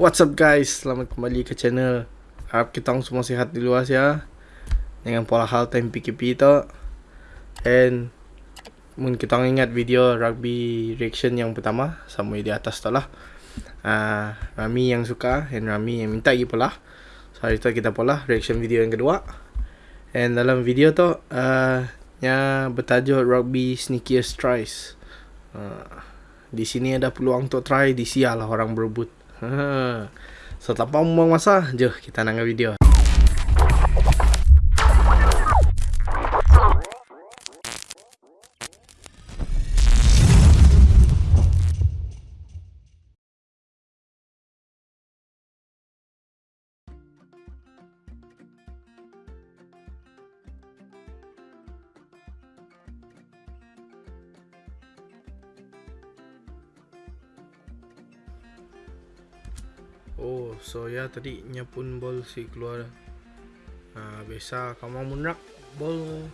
What's up guys, selamat kembali ke channel. Harap kita semua sihat di luar ya. Dengan pola hal time PKP tu And Mungkin kita ingat video rugby reaction yang pertama Sama di atas tu lah. Uh, Rami yang suka and Rami yang minta lagi pula So hari tu kita pula reaction video yang kedua. And dalam video tu uh, Nya bertajuk rugby sneakiest tries. Uh, Di sini ada peluang untuk try Di sial lah orang berebut Ha. So tanpa membuang masa, jom kita nak video. Oh, so ya tadi nyapun bol si keluar. Ha, biasa kamu munrak bol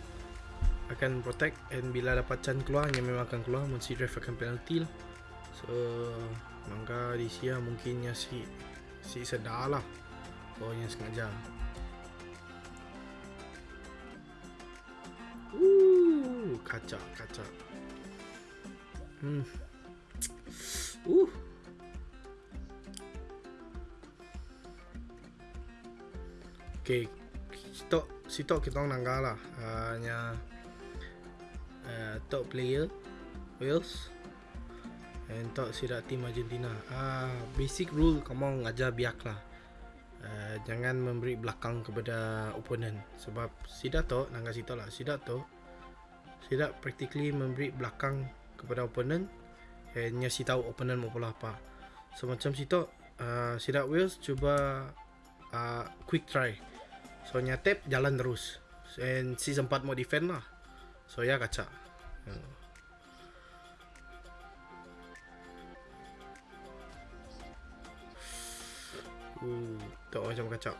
akan protect and bila dapat chan keluar nya memang akan keluar si ref akan penalty lah. So mangga di sia mungkinnya si si sedalah. Oh yang sengaja. Uh, kaca kaca. Hmm. Uh. Sitok sitok kita orang nangga lah. Hanya uh, top player Wales and top sidak tim Argentina. Ah, uh, basic rule kamu ngajar biak lah. Uh, jangan memberi belakang kepada opponent sebab sidak tu nangga sitok lah. Sidak tu sidak practically memberi belakang kepada opponent and nya si tahu opponent mau pola apa. So macam sitok uh, sidak Wales cuba uh, quick try So nya tap jalan terus. And si sempat mau defend lah. So ya kaca. Hmm. Uh, tak macam kaca.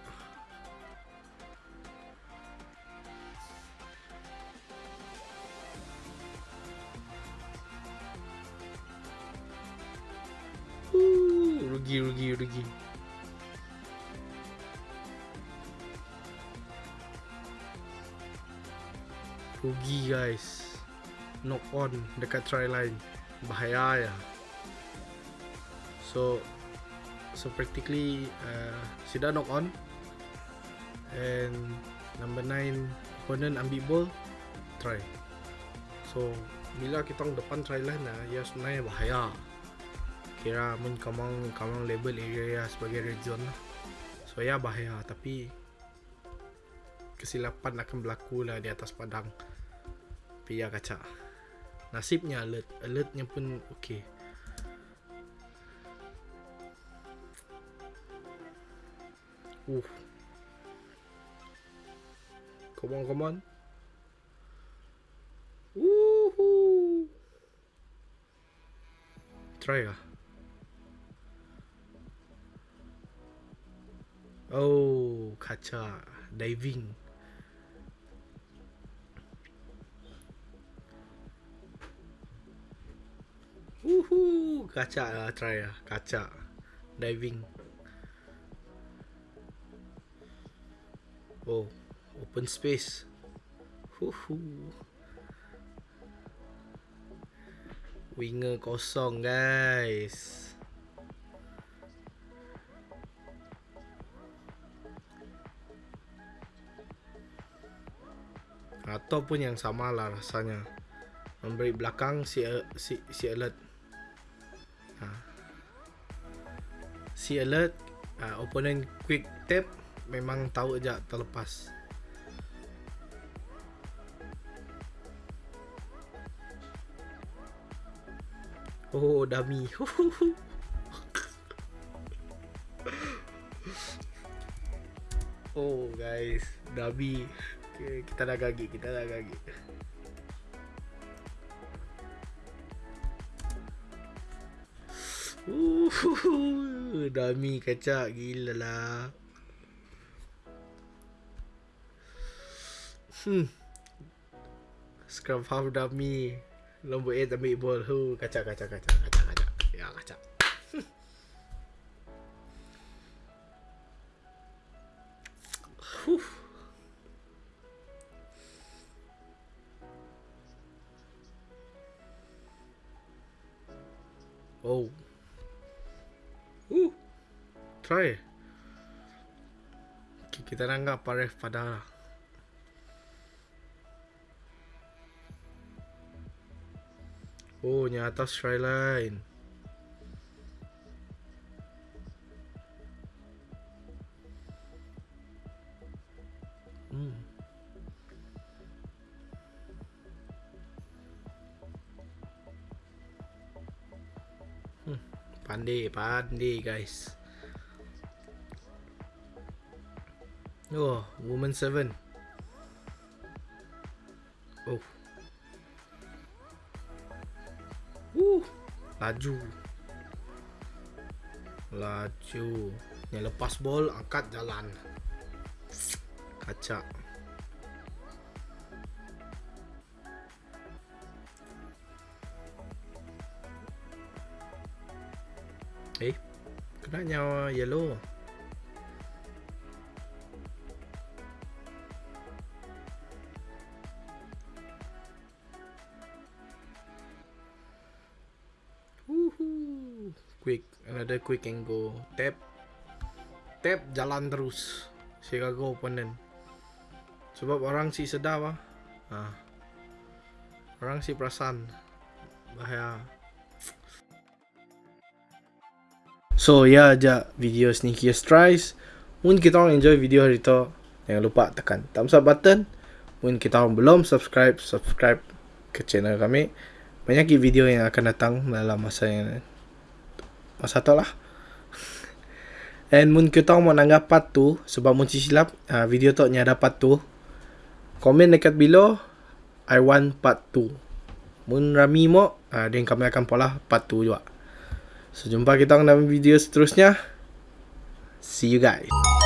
Uh, rugi rugi rugi rugi guys. Knock on dekat try line. Bahaya ya. So so practically uh, sudah knock on. And number 9 opponent ambil ball try. So bila kita orang depan try line lah ya sebenarnya bahaya. Kira mun kamu kamu label area ya sebagai red zone lah. So ya bahaya. Tapi kesilapan akan berlaku lah di atas padang. Pia kaca. Nasibnya alert. Alertnya pun okey. Uh. Come on, come on. Woohoo. Try lah Oh, kaca. Diving. Uhu, kaca lah try lah, kaca diving. Oh, open space. Uhu. Winger kosong guys. Ataupun yang sama lah rasanya Memberi belakang si, si, si alert ha. Si alert uh, Opponent quick tap Memang tahu je terlepas Oh dummy Oh guys Dummy Okay, kita dah gagi, kita dah gagi. Dami kacak gila lah. Hmm. Scrum half dami. Lombok 8 ambil ball. Hu, Kacak kacak kacak kacak kacak. Ya kacak. Hmm. Oh. Try. Okay, kita nanggap paref pada. Oh, ni atas try line. Hmm. Hmm. Pandai, pandai guys. Oh, woman seven. Oh. Uh, laju. Laju. Yang lepas bol, angkat jalan. Kacak. Eh, kena nyawa yellow. Another quick and go. Tap. Tap jalan terus. Chicago opponent. Sebab orang si sedap ah. Ha. Orang si perasan. Bahaya. So ya aja video sneakiest tries. Mungkin kita orang enjoy video hari tu. Jangan lupa tekan thumbs up button. Mungkin kita orang belum subscribe, subscribe ke channel kami. Banyak video yang akan datang dalam masa yang masa tu lah. And mungkin kita mau nanggap part tu sebab mungkin silap uh, video tu ada part tu. Komen dekat below I want part 2. Mun rami mo, uh, then kami akan pola part 2 juga. So jumpa kita dalam video seterusnya. See you guys.